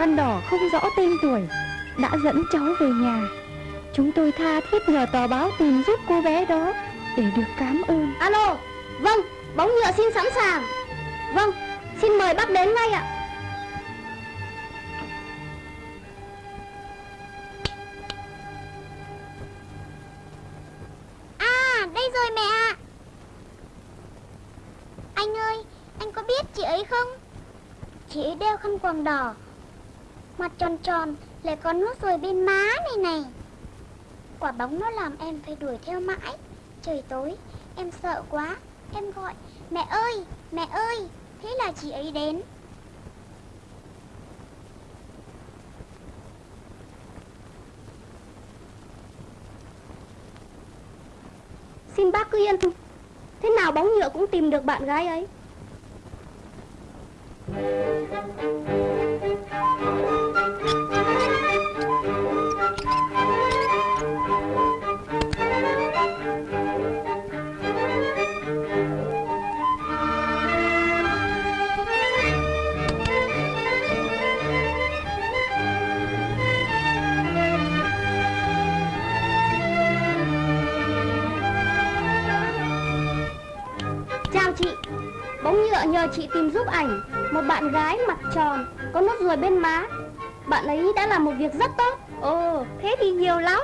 Khăn đỏ không rõ tên tuổi Đã dẫn cháu về nhà. Chúng tôi tha thiết nhờ tờ báo tìm giúp cô bé đó Để được cảm ơn. Alo Vâng Bóng nhựa xin sẵn sàng. Vâng Xin mời bác đến ngay ạ. À đây rồi mẹ ạ. Anh ơi Anh có biết chị ấy không? Chị ấy đeo khăn quàng đỏ Mặt tròn tròn, Lại có nốt ruồi bên má này này. Quả bóng nó làm em phải đuổi theo mãi. Trời tối, Em sợ quá. Em gọi, Mẹ ơi Mẹ ơi, Thế là chị ấy đến. Xin bác cứ yên tâm. Thế nào bóng nhựa cũng tìm được bạn gái ấy. Chào chị Bóng nhựa nhờ chị tìm giúp ảnh. Một bạn gái mặt tròn Có nốt ruồi bên má. Bạn ấy đã làm một việc rất tốt. Ồ thế thì nhiều lắm.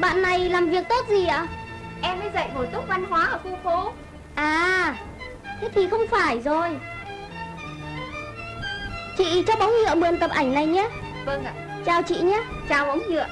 Bạn này làm việc tốt gì ạ? Em mới dạy bổ túc văn hóa ở khu phố. À Thế thì không phải rồi. Chị cho bóng nhựa mượn tập ảnh này nhé. Vâng ạ Chào chị nhé Chào bóng nhựa.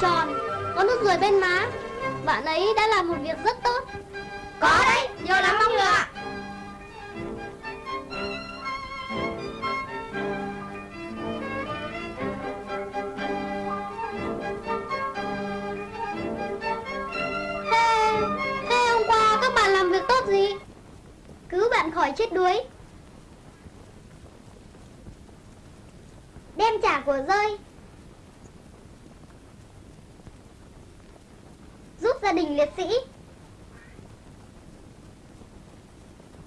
Tròn. Có nốt ruồi bên má. Bạn ấy đã làm một việc rất tốt. Có đấy, nhiều lắm mong nhựa Thế, thế hôm qua các bạn làm việc tốt gì? Cứu bạn khỏi chết đuối. Đem trả của rơi. Giúp gia đình liệt sĩ.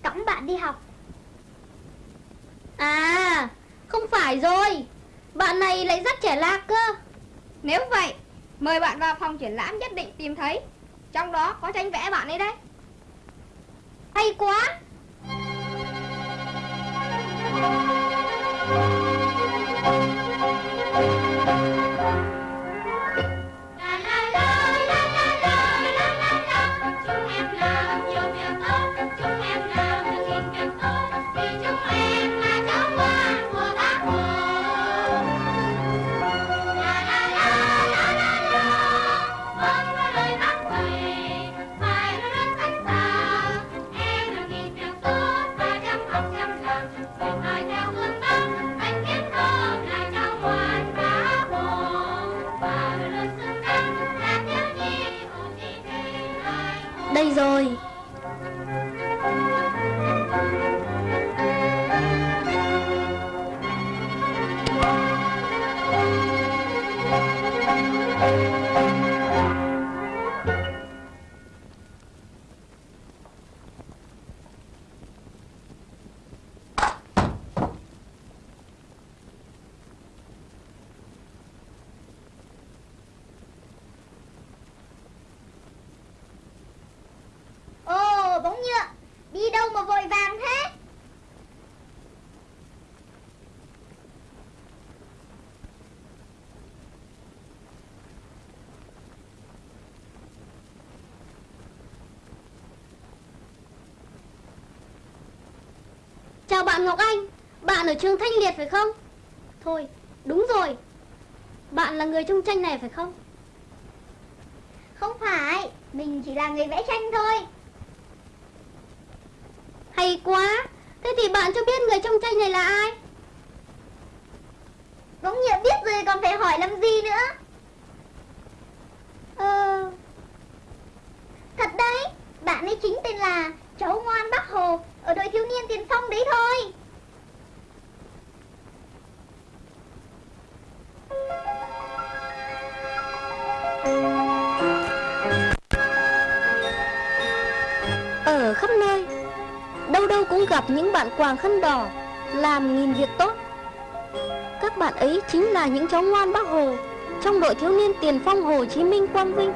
Cõng bạn đi học. À Không phải rồi. Bạn này lại rất trẻ lạc cơ. Nếu vậy Mời bạn vào phòng triển lãm nhất định tìm thấy. Trong đó có tranh vẽ bạn ấy đấy. Hay quá. Đây Chào bạn Ngọc Anh. Bạn ở trường Thanh Liệt phải không? Thôi đúng rồi. Bạn là người trong tranh này phải không? Không phải, mình chỉ là người vẽ tranh thôi. Hay quá. Thế thì bạn cho biết người trong tranh này là ai? Bóng nhựa biết rồi còn phải hỏi làm gì nữa. Ờ... Thật đấy, bạn ấy chính tên là cháu ngoan Bắc Hồ ở đội thiếu niên tiền phong đấy thôi. Ở khắp nơi, Đâu đâu cũng gặp những bạn quàng khăn đỏ, Làm nghìn việc tốt Các bạn ấy chính là những cháu ngoan bác Hồ, Trong đội thiếu niên tiền phong Hồ Chí Minh Quang Vinh